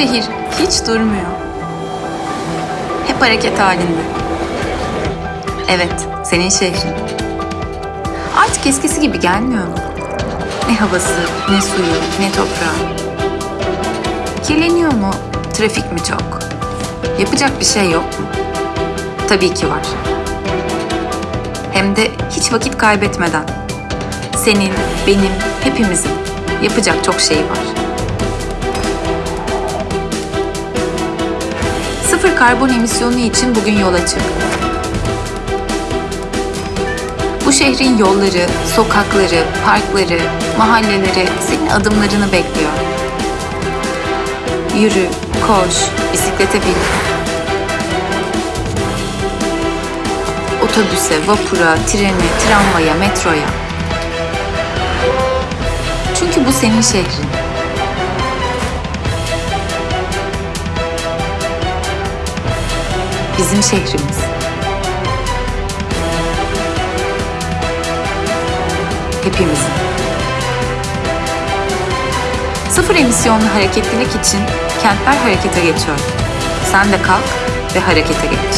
şehir hiç durmuyor. Hep hareket halinde. Evet, senin şehrin. Artık eskisi gibi gelmiyor? Ne havası, ne suyu, ne toprağı. Kirleniyor mu? Trafik mi çok? Yapacak bir şey yok mu? Tabii ki var. Hem de hiç vakit kaybetmeden. Senin, benim, hepimizin yapacak çok şey var. Sıfır karbon emisyonu için bugün yola çık. Bu şehrin yolları, sokakları, parkları, mahalleleri senin adımlarını bekliyor. Yürü, koş, bisiklete bin. Otobüse, vapura, trene, tramvaya, metroya. Çünkü bu senin şehrin. Bizim şehrimiz. Hepimizin. Sıfır emisyonlu hareketlilik için kentler harekete geçiyor. Sen de kalk ve harekete geç.